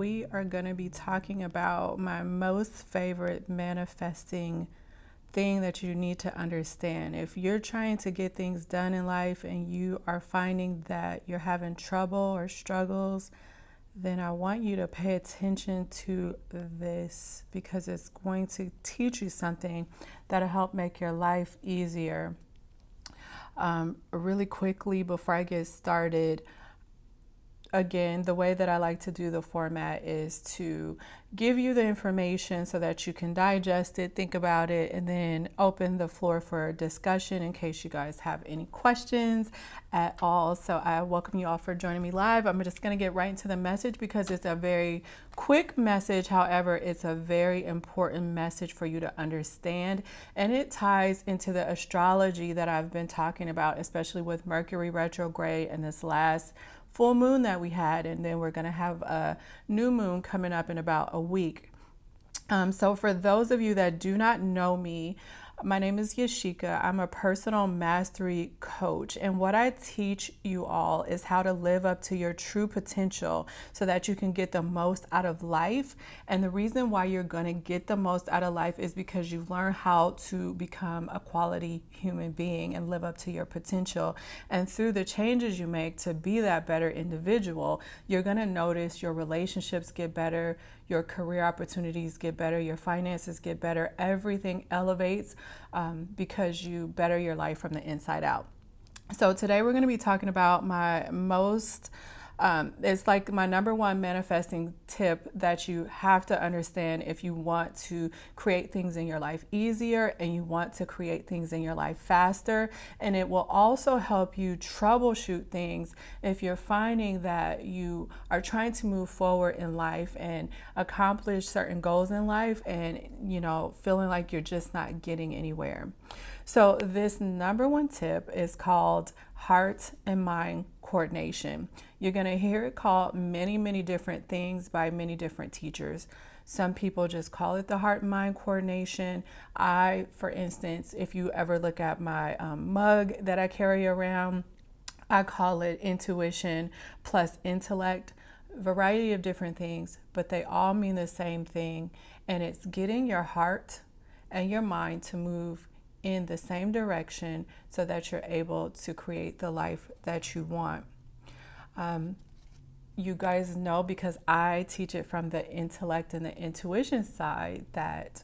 we are going to be talking about my most favorite manifesting thing that you need to understand. If you're trying to get things done in life and you are finding that you're having trouble or struggles, then I want you to pay attention to this because it's going to teach you something that'll help make your life easier. Um, really quickly, before I get started, again, the way that I like to do the format is to give you the information so that you can digest it, think about it, and then open the floor for discussion in case you guys have any questions at all. So I welcome you all for joining me live. I'm just going to get right into the message because it's a very quick message. However, it's a very important message for you to understand, and it ties into the astrology that I've been talking about, especially with Mercury retrograde and this last full moon that we had, and then we're going to have a new moon coming up in about a week. Um, so, for those of you that do not know me, my name is Yashika. I'm a personal mastery coach, and what I teach you all is how to live up to your true potential so that you can get the most out of life. And the reason why you're going to get the most out of life is because you learn how to become a quality human being and live up to your potential. And through the changes you make to be that better individual, you're going to notice your relationships get better, your career opportunities get better, your finances get better, everything elevates um, because you better your life from the inside out. So, today we're going to be talking about my most um, it's like my number one manifesting tip that you have to understand if you want to create things in your life easier and you want to create things in your life faster. And it will also help you troubleshoot things if you're finding that you are trying to move forward in life and accomplish certain goals in life and, you know, feeling like you're just not getting anywhere. So, this number one tip is called heart and mind coordination. You're going to hear it called many, many different things by many different teachers. Some people just call it the heart and mind coordination. I, for instance, if you ever look at my um, mug that I carry around, I call it intuition plus intellect. Variety of different things, but they all mean the same thing. And it's getting your heart and your mind to move in the same direction so that you're able to create the life that you want. Um, you guys know because I teach it from the intellect and the intuition side that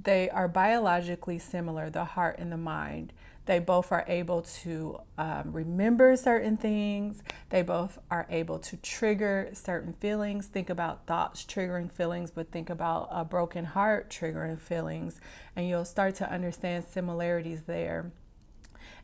they are biologically similar, the heart and the mind. They both are able to um, remember certain things. They both are able to trigger certain feelings. Think about thoughts triggering feelings, but think about a broken heart triggering feelings, and you'll start to understand similarities there.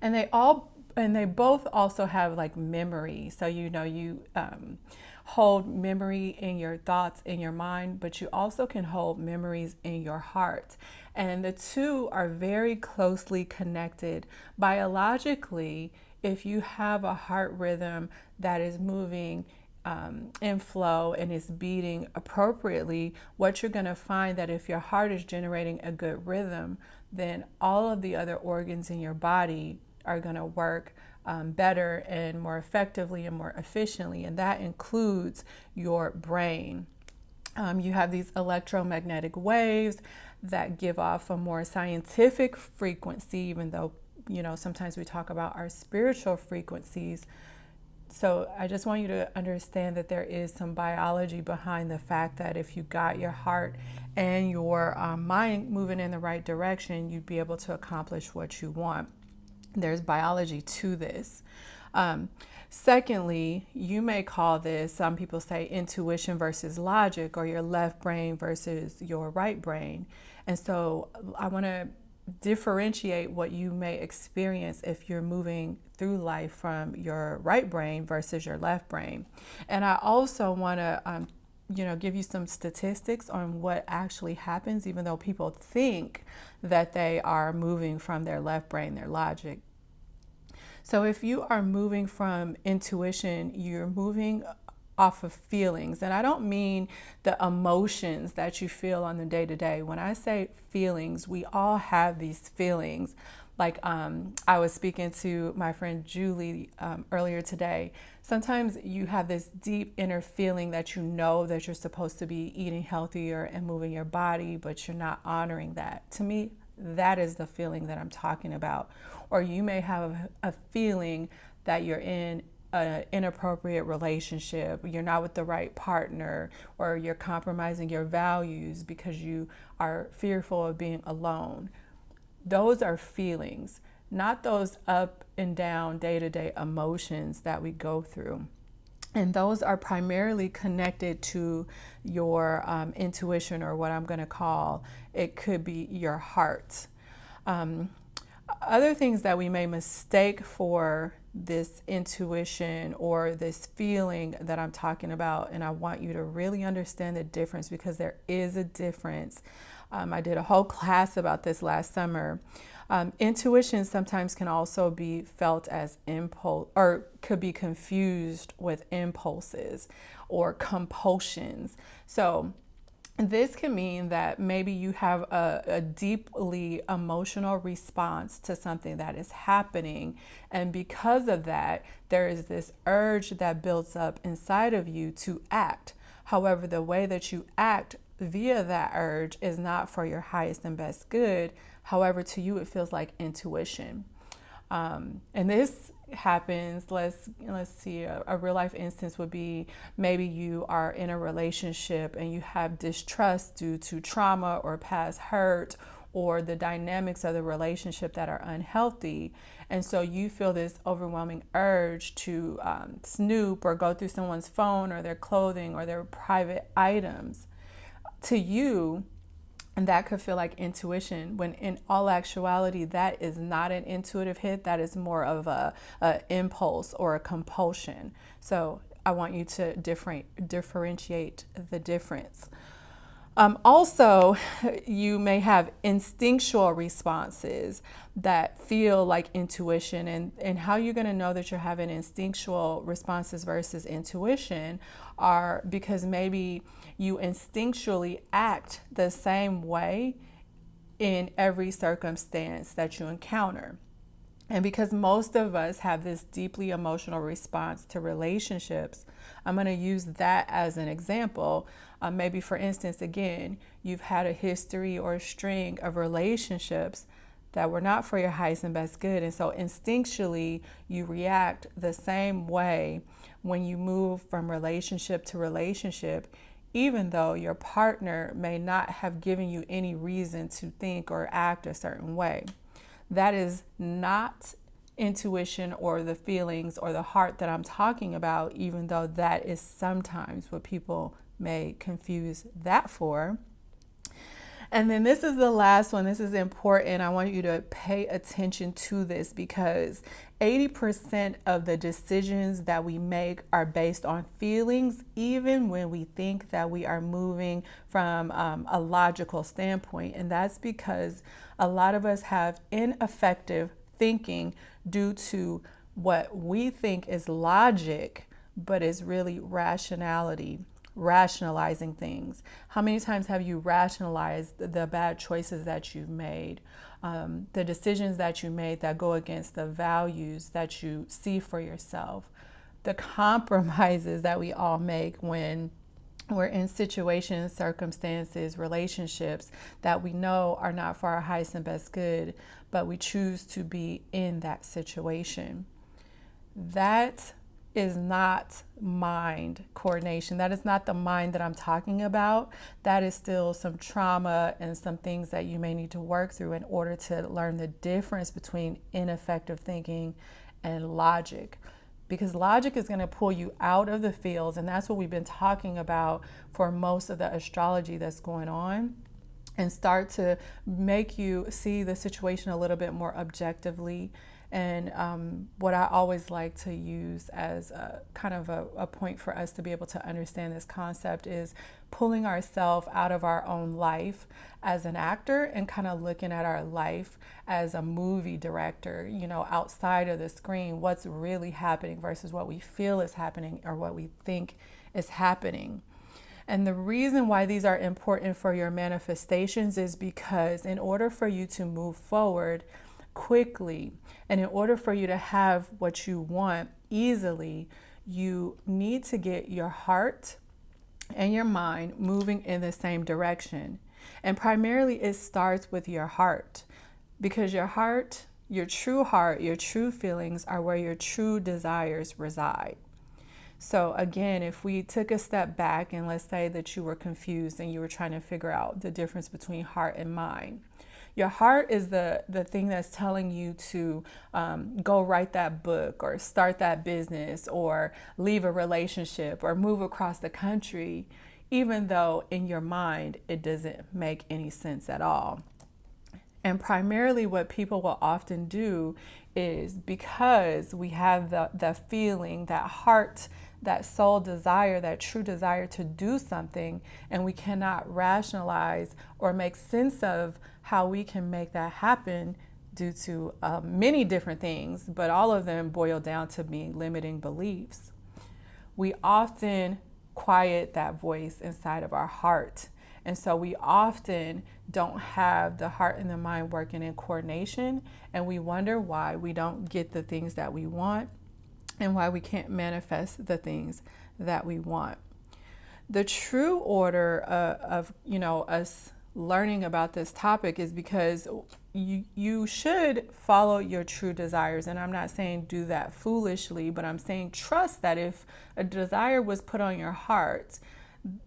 And they all and they both also have like memory. So you know you um, hold memory in your thoughts in your mind, but you also can hold memories in your heart. And the two are very closely connected. Biologically, if you have a heart rhythm that is moving um, in flow and is beating appropriately, what you're going to find that if your heart is generating a good rhythm, then all of the other organs in your body are going to work um, better and more effectively and more efficiently, and that includes your brain. Um, you have these electromagnetic waves that give off a more scientific frequency, even though, you know, sometimes we talk about our spiritual frequencies. So I just want you to understand that there is some biology behind the fact that if you got your heart and your um, mind moving in the right direction, you'd be able to accomplish what you want. There's biology to this. Um, Secondly, you may call this, some people say intuition versus logic, or your left brain versus your right brain. And so I want to differentiate what you may experience if you're moving through life from your right brain versus your left brain. And I also want to um, you know give you some statistics on what actually happens even though people think that they are moving from their left brain their logic so if you are moving from intuition, you're moving off of feelings. And I don't mean the emotions that you feel on the day to day. When I say feelings, we all have these feelings. like um, I was speaking to my friend Julie um, earlier today. Sometimes you have this deep inner feeling that you know that you're supposed to be eating healthier and moving your body, but you're not honoring that. To me, that is the feeling that I'm talking about. Or you may have a feeling that you're in an inappropriate relationship, you're not with the right partner, or you're compromising your values because you are fearful of being alone. Those are feelings, not those up and down day to day emotions that we go through. And those are primarily connected to your um, intuition, or what I'm going to call it could be your heart. Um, other things that we may mistake for this intuition or this feeling that I'm talking about, and I want you to really understand the difference because there is a difference. Um, I did a whole class about this last summer. Um, intuition sometimes can also be felt as impulse or could be confused with impulses or compulsions. So this can mean that maybe you have a, a, deeply emotional response to something that is happening. And because of that, there is this urge that builds up inside of you to act. However, the way that you act via that urge is not for your highest and best good. However, to you, it feels like intuition. Um, and this happens let's let's see a, a, real life instance would be maybe you are in a relationship and you have distrust due to trauma or past hurt or the dynamics of the relationship that are unhealthy. And so you feel this overwhelming urge to um, snoop or go through someone's phone or their clothing or their private items. To you and that could feel like intuition when in all actuality that is not an intuitive hit. That is more of a, a impulse or a compulsion. So i want you to different, differentiate the difference um, also, you may have instinctual responses that feel like intuition. And, and how you're going to know that you're having instinctual responses versus intuition are because maybe you instinctually act the same way in every circumstance that you encounter. And because most of us have this deeply emotional response to relationships, I'm going to use that as an example. Uh, maybe, for instance, again, you've had a history or a string of relationships that were not for your highest and best good. And so instinctually, you react the same way when you move from relationship to relationship, even though your partner may not have given you any reason to think or act a certain way. That is not intuition or the feelings or the heart that I'm talking about, even though that is sometimes what people may confuse that for. And then this is the last one. This is important. I want you to pay attention to this because 80% of the decisions that we make are based on feelings, even when we think that we are moving from um, a logical standpoint. And that's because a lot of us have ineffective thinking due to what we think is logic, but is really rationality rationalizing things. How many times have you rationalized the bad choices that you've made, um, the decisions that you made that go against the values that you see for yourself, the compromises that we all make when we're in situations, circumstances, relationships that we know are not for our highest and best good, but we choose to be in that situation. That is not mind coordination. That is not the mind that I'm talking about. That is still some trauma and some things that you may need to work through in order to learn the difference between ineffective thinking and logic. Because logic is going to pull you out of the fields, and that's what we've been talking about for most of the astrology that's going on and start to make you see the situation a little bit more objectively and um, what I always like to use as a, kind of a, a, point for us to be able to understand this concept is pulling ourselves out of our own life as an actor and kind of looking at our life as a movie director, you know, outside of the screen, what's really happening versus what we feel is happening or what we think is happening. And the reason why these are important for your manifestations is because in order for you to move forward, quickly. And in order for you to have what you want easily, you need to get your heart and your mind moving in the same direction. And primarily, it starts with your heart because your heart, your true heart, your true feelings are where your true desires reside. So, again, if we took a step back and let's say that you were confused and you were trying to figure out the difference between heart and mind, your heart is the, the thing that's telling you to um, go write that book or start that business or leave a relationship or move across the country, even though in your mind it doesn't make any sense at all. And primarily, what people will often do is because we have the, the feeling, that heart that soul desire, that true desire to do something, and we cannot rationalize or make sense of how we can make that happen due to uh, many different things, but all of them boil down to being limiting beliefs. We often quiet that voice inside of our heart. And so we often don't have the heart and the mind working in coordination, and we wonder why we don't get the things that we want and why we can't manifest the things that we want. The true order uh, of, you know, us learning about this topic is because you you should follow your true desires. And I'm not saying do that foolishly but I'm saying trust that if a desire was put on your heart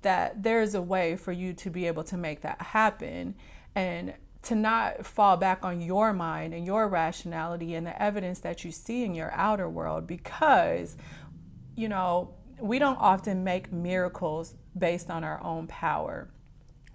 that there's a way for you to be able to make that happen and to not fall back on your mind and your rationality and the evidence that you see in your outer world because, you know, we don't often make miracles based on our own power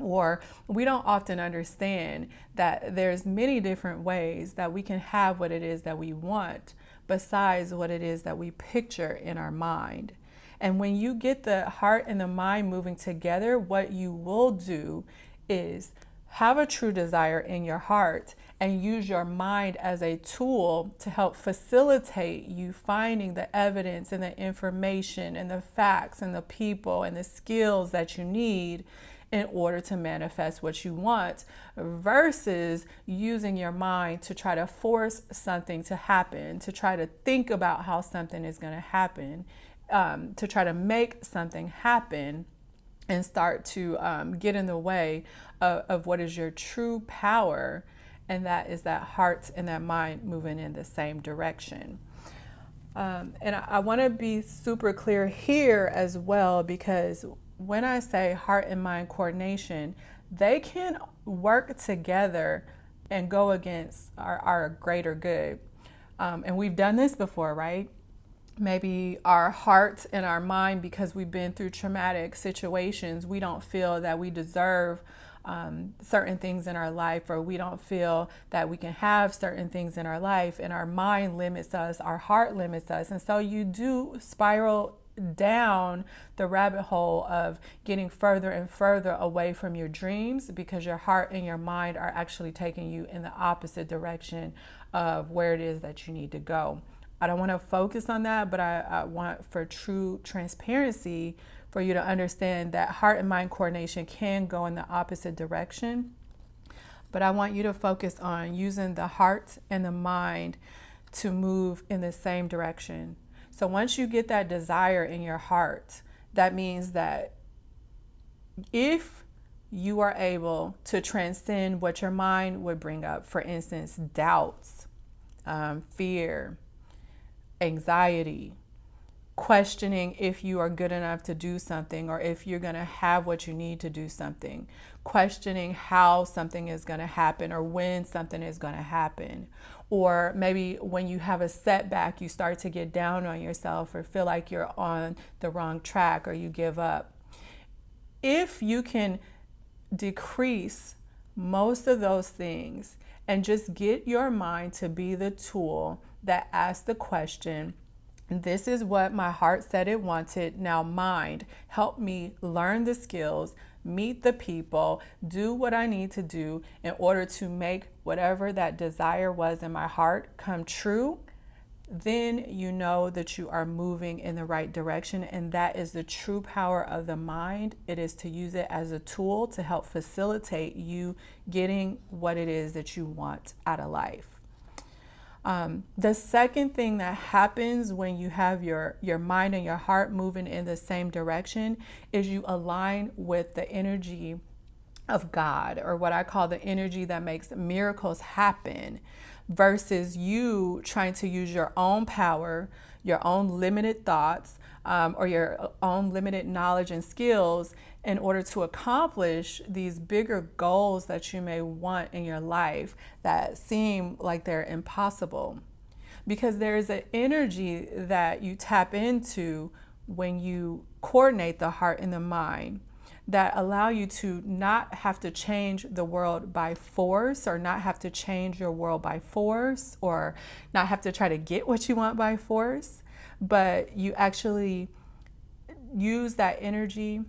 or we don't often understand that there's many different ways that we can have what it is that we want besides what it is that we picture in our mind. And when you get the heart and the mind moving together, what you will do is have a true desire in your heart and use your mind as a tool to help facilitate you finding the evidence and the information and the facts and the people and the skills that you need in order to manifest what you want versus using your mind to try to force something to happen, to try to think about how something is going to happen, um, to try to make something happen and start to um, get in the way of, of what is your true power, and that is that heart and that mind moving in the same direction. Um, and I, I want to be super clear here as well because when I say heart and mind coordination, they can work together and go against our, our greater good. Um, and we've done this before, right? maybe our heart and our mind, because we've been through traumatic situations, we don't feel that we deserve um, certain things in our life, or we don't feel that we can have certain things in our life, and our mind limits us, our heart limits us. And so you do spiral down the rabbit hole of getting further and further away from your dreams because your heart and your mind are actually taking you in the opposite direction of where it is that you need to go. I don't want to focus on that, but I, I, want for true transparency for you to understand that heart and mind coordination can go in the opposite direction. But I want you to focus on using the heart and the mind to move in the same direction. So once you get that desire in your heart, that means that if you are able to transcend what your mind would bring up, for instance, doubts, um, fear, anxiety, questioning if you are good enough to do something or if you're going to have what you need to do something, questioning how something is going to happen or when something is going to happen. Or maybe when you have a setback, you start to get down on yourself or feel like you're on the wrong track or you give up. If you can decrease most of those things and just get your mind to be the tool that asks the question, This is what my heart said it wanted. Now, mind, help me learn the skills, meet the people, do what I need to do in order to make whatever that desire was in my heart come true. Then you know that you are moving in the right direction, and that is the true power of the mind. It is to use it as a tool to help facilitate you getting what it is that you want out of life. Um, the second thing that happens when you have your, your mind and your heart moving in the same direction is you align with the energy of God, or what I call the energy that makes miracles happen, versus you trying to use your own power, your own limited thoughts, um, or your own limited knowledge and skills in order to accomplish these bigger goals that you may want in your life that seem like they're impossible. Because there is an energy that you tap into when you coordinate the heart and the mind that allow you to not have to change the world by force or not have to change your world by force or not have to try to get what you want by force, but you actually use that energy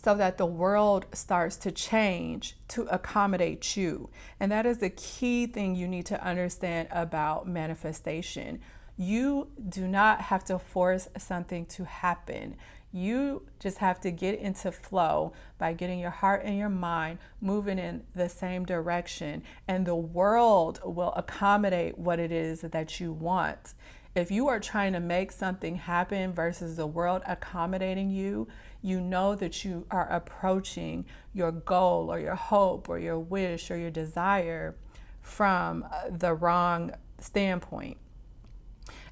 so that the world starts to change to accommodate you. And that is the key thing you need to understand about manifestation. You do not have to force something to happen. You just have to get into flow by getting your heart and your mind moving in the same direction, and the world will accommodate what it is that you want. If you are trying to make something happen versus the world accommodating you, you know that you are approaching your goal or your hope or your wish or your desire from uh, the wrong standpoint.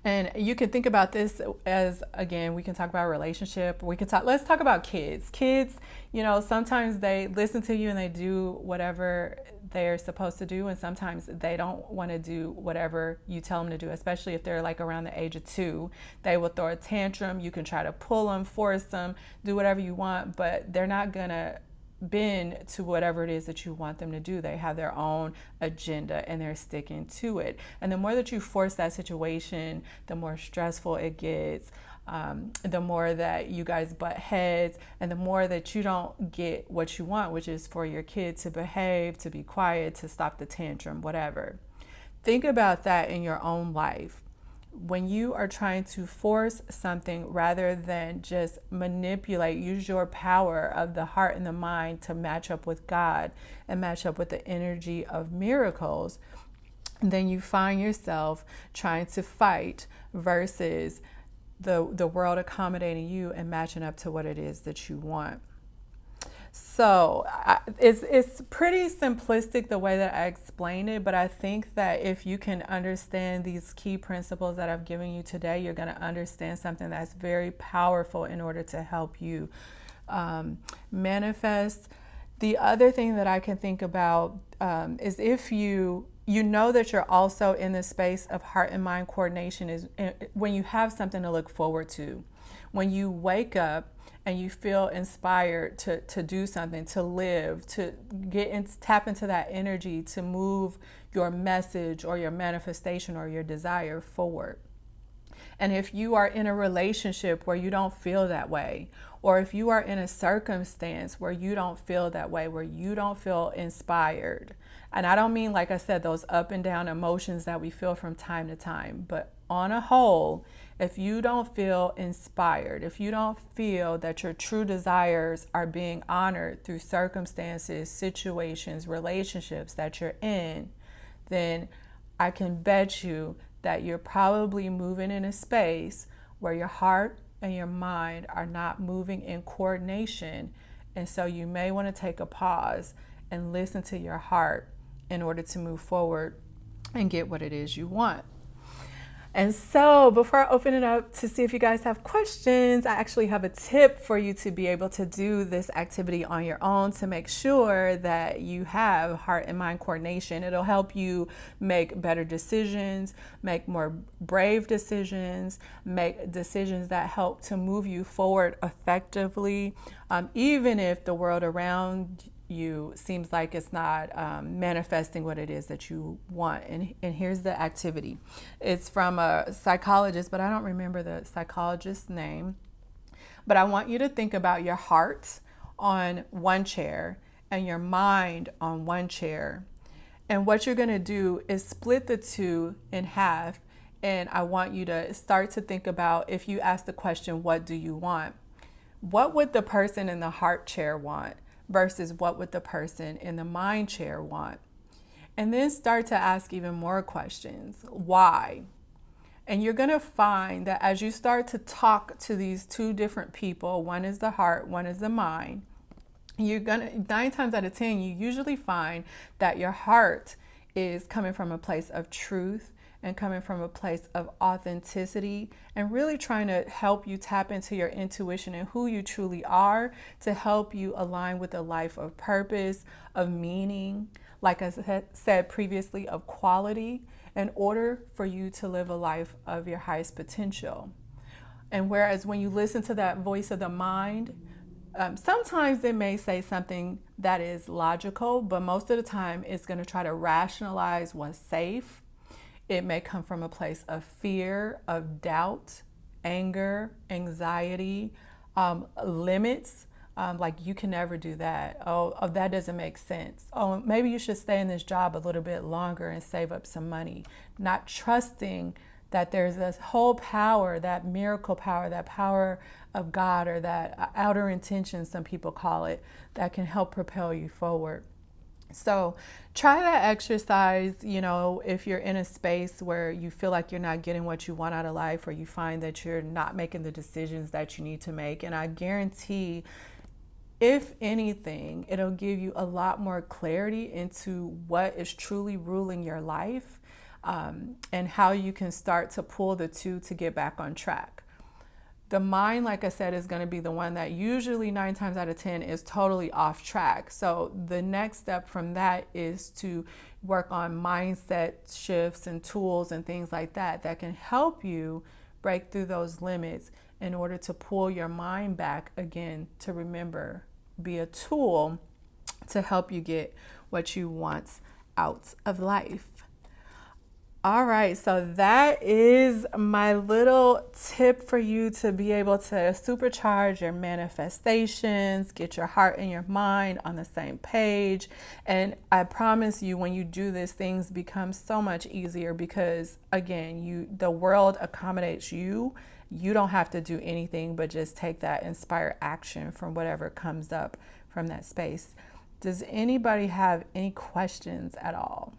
And you can think about this as again, we can talk about relationship. We can talk, let's talk about kids. Kids, you know, sometimes they listen to you and they do whatever they're supposed to do, and sometimes they don't want to do whatever you tell them to do, especially if they're like around the age of two. They will throw a tantrum. You can try to pull them, force them, do whatever you want, but they're not going to bend to whatever it is that you want them to do. They have their own agenda and they're sticking to it. And the more that you force that situation, the more stressful it gets. Um, the more that you guys butt heads, and the more that you don't get what you want, which is for your kid to behave, to be quiet, to stop the tantrum, whatever. Think about that in your own life when you are trying to force something rather than just manipulate, use your power of the heart and the mind to match up with God and match up with the energy of miracles, then you find yourself trying to fight versus the, the world accommodating you and matching up to what it is that you want. So it's, it's pretty simplistic the way that I explain it, but I think that if you can understand these key principles that I've given you today, you're going to understand something that's very powerful in order to help you um, manifest. The other thing that I can think about um, is if you you know that you're also in the space of heart and mind coordination is eh, when you have something to look forward to. When you wake up and you feel inspired to, to do something, to live, to get in, tap into that energy to move your message or your manifestation or your desire forward. And if you are in a relationship where you don't feel that way, or if you are in a circumstance where you don't feel that way, where you don't feel inspired, and I don't mean, like I said, those up and down emotions that we feel from time to time, but on a whole, if you don't feel inspired, if you don't feel that your true desires are being honored through circumstances, situations, relationships that you're in, then I can bet you that you're probably moving in a space where your heart and your mind are not moving in coordination. And so you may want to take a pause and listen to your heart in order to move forward and get what it is you want. And so before I open it up to see if you guys have questions, I actually have a tip for you to be able to do this activity on your own to make sure that you have heart and mind coordination. It'll help you make better decisions, make more brave decisions, make decisions that help to move you forward effectively, um, even if the world around you seems like it's not um, manifesting what it is that you want. And, and here's the activity it's from a psychologist, but I don't remember the psychologist's name. But I want you to think about your heart on one chair and your mind on one chair. And what you're going to do is split the two in half. And I want you to start to think about if you ask the question, What do you want? What would the person in the heart chair want? Versus what would the person in the mind chair want. And then start to ask even more questions. Why? And you're going to find that as you start to talk to these two different people, one is the heart, one is the mind, you're going to, nine times out of 10, you usually find that your heart is coming from a place of truth and coming from a place of authenticity and really trying to help you tap into your intuition and who you truly are to help you align with a life of purpose, of meaning, like I said previously, of quality in order for you to live a life of your highest potential. And whereas when you listen to that voice of the mind, um, sometimes it may say something that is logical, but most of the time it's going to try to rationalize what's safe. It may come from a place of fear, of doubt, anger, anxiety, um, limits. Um, like you can never do that. Oh, oh, that doesn't make sense. Oh, maybe you should stay in this job a little bit longer and save up some money. Not trusting that there's this whole power, that miracle power, that power of God or that outer intention, some people call it, that can help propel you forward. So try that exercise, you know, if you're in a space where you feel like you're not getting what you want out of life or you find that you're not making the decisions that you need to make. And I guarantee if anything, it'll give you a lot more clarity into what is truly ruling your life um, and how you can start to pull the two to get back on track. The mind, like I said, is going to be the one that usually nine times out of 10 is totally off track. So the next step from that is to work on mindset shifts and tools and things like that that can help you break through those limits in order to pull your mind back again to remember, be a tool to help you get what you want out of life. All right, so that is my little tip for you to be able to supercharge your manifestations, get your heart and your mind on the same page. And I promise you when you do this things become so much easier because again, you the world accommodates you you don't have to do anything but just take that inspired action from whatever comes up from that space. Does anybody have any questions at all?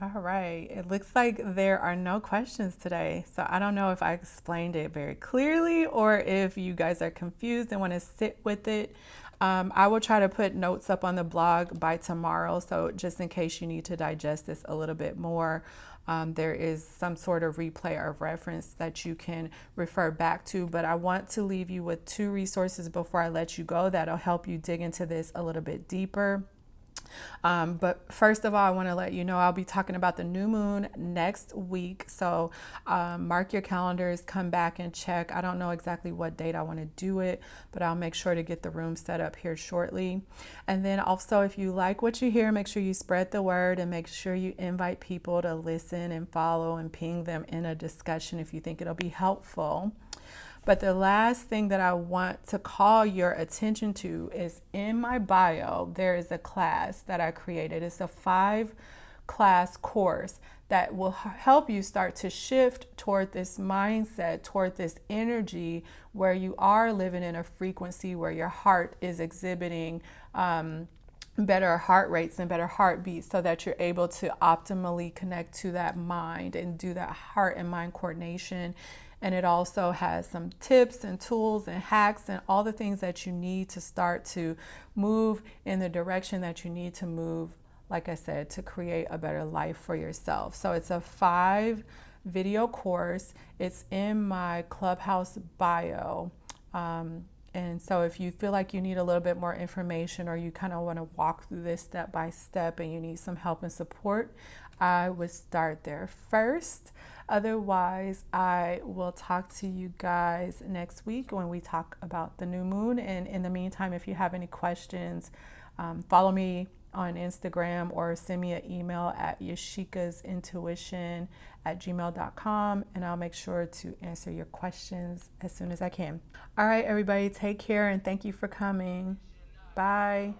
All right, it looks like there are no questions today. So I don't know if I explained it very clearly or if you guys are confused and want to sit with it. Um, I will try to put notes up on the blog by tomorrow. So just in case you need to digest this a little bit more, um, there is some sort of replay or reference that you can refer back to. But I want to leave you with two resources before I let you go that'll help you dig into this a little bit deeper. Um, but first of all, I want to let you know I'll be talking about the new moon next week. So um, mark your calendars, come back and check. I don't know exactly what date I want to do it, but I'll make sure to get the room set up here shortly. And then also, if you like what you hear, make sure you spread the word and make sure you invite people to listen and follow and ping them in a discussion if you think it'll be helpful. But the last thing that I want to call your attention to is in my bio, there is a class that I created. It's a five class course that will help you start to shift toward this mindset, toward this energy where you are living in a frequency where your heart is exhibiting um, better heart rates and better heartbeats so that you're able to optimally connect to that mind and do that heart and mind coordination and it also has some tips and tools and hacks and all the things that you need to start to move in the direction that you need to move, like I said, to create a better life for yourself. So it's a five video course. It's in my Clubhouse bio. Um, and so if you feel like you need a little bit more information or you kind of want to walk through this step by step and you need some help and support, I would start there first. Otherwise, I will talk to you guys next week when we talk about the new moon. And in the meantime, if you have any questions, um, follow me on Instagram or send me an email at yashikasintuition at gmail.com and I'll make sure to answer your questions as soon as I can. All right, everybody, take care and thank you for coming. Bye.